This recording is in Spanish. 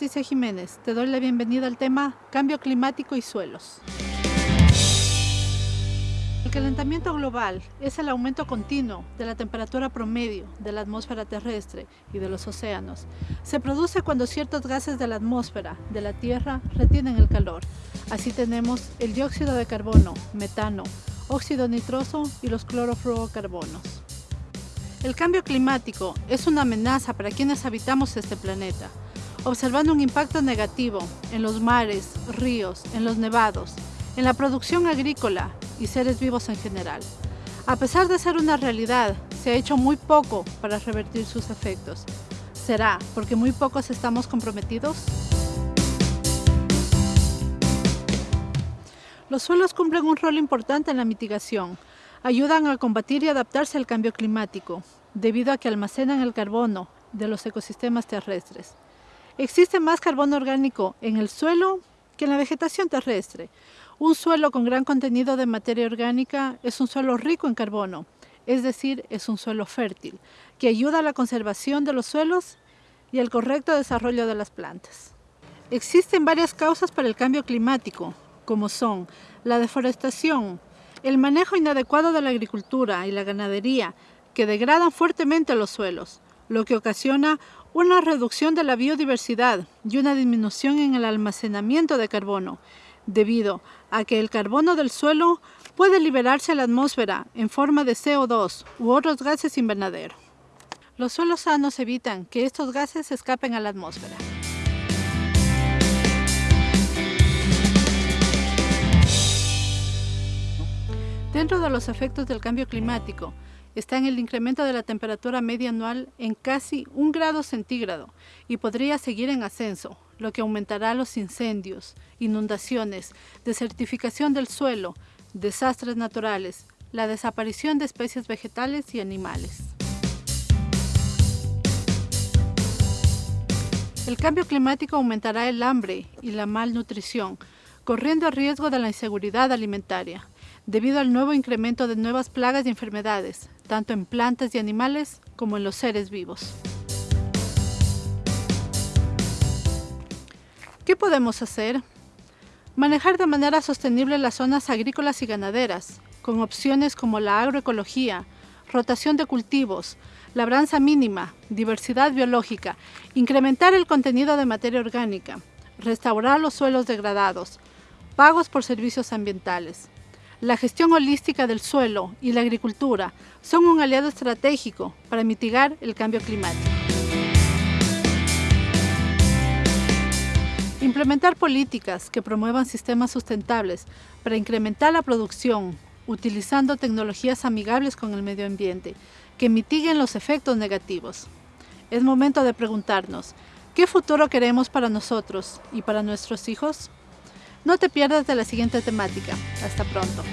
Patricia Jiménez. Te doy la bienvenida al tema Cambio climático y suelos. El calentamiento global es el aumento continuo de la temperatura promedio de la atmósfera terrestre y de los océanos. Se produce cuando ciertos gases de la atmósfera de la Tierra retienen el calor. Así tenemos el dióxido de carbono, metano, óxido nitroso y los clorofluorocarbonos. El cambio climático es una amenaza para quienes habitamos este planeta, observando un impacto negativo en los mares, ríos, en los nevados, en la producción agrícola y seres vivos en general. A pesar de ser una realidad, se ha hecho muy poco para revertir sus efectos. ¿Será porque muy pocos estamos comprometidos? Los suelos cumplen un rol importante en la mitigación, ayudan a combatir y adaptarse al cambio climático, debido a que almacenan el carbono de los ecosistemas terrestres. Existe más carbono orgánico en el suelo que en la vegetación terrestre. Un suelo con gran contenido de materia orgánica es un suelo rico en carbono, es decir, es un suelo fértil, que ayuda a la conservación de los suelos y al correcto desarrollo de las plantas. Existen varias causas para el cambio climático, como son la deforestación, el manejo inadecuado de la agricultura y la ganadería, que degradan fuertemente los suelos, lo que ocasiona una reducción de la biodiversidad y una disminución en el almacenamiento de carbono, debido a que el carbono del suelo puede liberarse a la atmósfera en forma de CO2 u otros gases invernadero. Los suelos sanos evitan que estos gases escapen a la atmósfera. Dentro de los efectos del cambio climático está en el incremento de la temperatura media anual en casi un grado centígrado y podría seguir en ascenso, lo que aumentará los incendios, inundaciones, desertificación del suelo, desastres naturales, la desaparición de especies vegetales y animales. El cambio climático aumentará el hambre y la malnutrición, corriendo el riesgo de la inseguridad alimentaria debido al nuevo incremento de nuevas plagas y enfermedades, tanto en plantas y animales como en los seres vivos. ¿Qué podemos hacer? Manejar de manera sostenible las zonas agrícolas y ganaderas, con opciones como la agroecología, rotación de cultivos, labranza mínima, diversidad biológica, incrementar el contenido de materia orgánica, restaurar los suelos degradados, pagos por servicios ambientales, la gestión holística del suelo y la agricultura son un aliado estratégico para mitigar el cambio climático. Implementar políticas que promuevan sistemas sustentables para incrementar la producción utilizando tecnologías amigables con el medio ambiente que mitiguen los efectos negativos. Es momento de preguntarnos, ¿qué futuro queremos para nosotros y para nuestros hijos? No te pierdas de la siguiente temática. Hasta pronto.